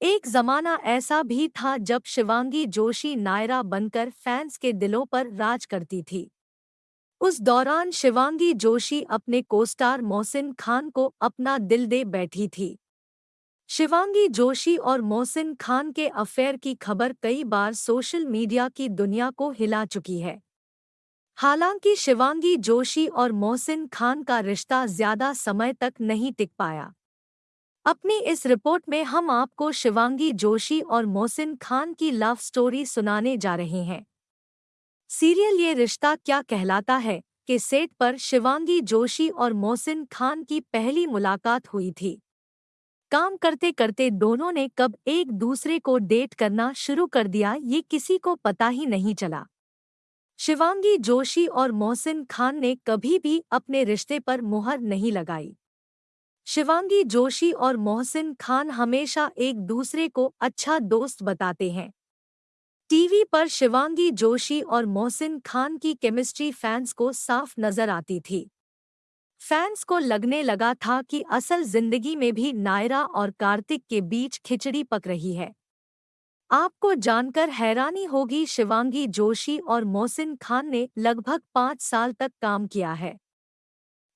एक जमाना ऐसा भी था जब शिवांगी जोशी नायरा बनकर फैंस के दिलों पर राज करती थी। उस दौरान शिवांगी जोशी अपने कोस्टार मोहसिन खान को अपना दिल दे बैठी थी। शिवांगी जोशी और मोहसिन खान के अफेयर की खबर कई बार सोशल मीडिया की दुनिया को हिला चुकी है। हालाँकि शिवांगी जोशी और मोहसिन खान का रिश्ता ज़्यादा समय तक नहीं टिक पाया। अपनी इस रिपोर्ट में हम आपको शिवांगी जोशी और मोहसिन खान की लव स्टोरी सुनाने जा रहे हैं। सीरियल ये रिश्ता क्या कहलाता है कि सेट पर शिवांगी जोशी और मोहसिन खान की पहली मुलाकात हुई थी। काम करते करते दोनों ने कब एक दूसरे को डेट करना शुरू कर दिया ये किसी को पता ही नहीं चला। शिवांगी जोशी और मोहसिन खान ने कभी भी अपने रिश्ते पर मुहर नहीं लगाई। शिवांगी, जोशी और मोहसिन खान हमेशा एक दूसरे को अच्छा दोस्त बताते हैं। टीवी पर शिवांगी, जोशी और मोहसिन खान की केमिस्ट्री फैंस को साफ़ नज़र आती थी। फैंस को लगने लगा था कि असल ज़िंदगी में भी नायरा और कार्तिक के बीच खिचड़ी पक रही है। आपको जानकर हैरानी होगी, शिवांगी, जोशी और मोहसिन खान ने लगभग पाँच साल तक काम किया है।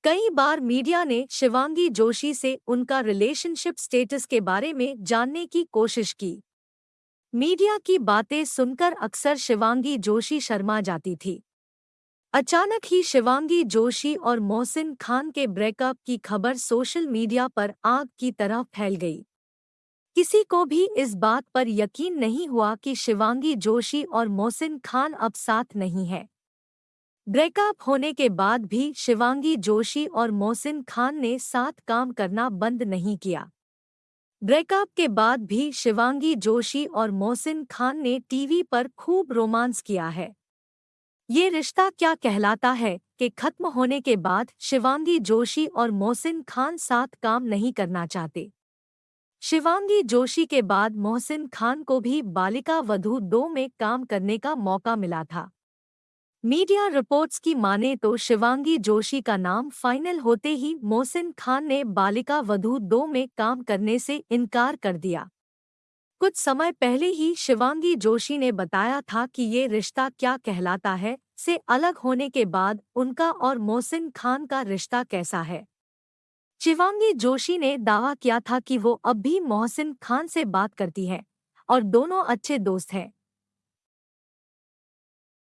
कई बार मीडिया ने शिवांगी जोशी से उनका रिलेशनशिप स्टेटस के बारे में जानने की कोशिश की। मीडिया की बातें सुनकर अक्सर शिवांगी जोशी शर्मा जाती थी। अचानक ही शिवांगी जोशी और मोहसिन खान के ब्रेकअप की खबर सोशल मीडिया पर आग की तरह फैल गई। किसी को भी इस बात पर यकीन नहीं हुआ कि शिवांगी जोशी और मोहसिन खान अब साथ नहीं है। ब्रेकअप होने के बाद भी शिवांगी, जोशी और मोहसिन खान ने साथ काम करना बंद नहीं किया। ब्रेकअप के बाद भी शिवांगी, जोशी और मोहसिन खान ने टीवी पर खूब रोमांस किया है। ये रिश्ता क्या कहलाता है कि खत्म होने के बाद शिवांगी, जोशी और मोहसिन खान साथ काम नहीं करना चाहते। शिवांगी, जोशी के बाद मोहसिन खान को भी बालिका वधू दो में काम करने का मौका मिला था। मीडिया रिपोर्ट्स की माने तो शिवांगी जोशी का नाम फाइनल होते ही मोहसिन खान ने बालिका वधू दो में काम करने से इनकार कर दिया। कुछ समय पहले ही शिवांगी जोशी ने बताया था कि ये रिश्ता क्या कहलाता है, से अलग होने के बाद उनका और मोहसिन खान का रिश्ता कैसा है। शिवांगी जोशी ने दावा किया था कि वो अब भी मोहसिन खान से बात करती है और दोनों अच्छे दोस्त हैं।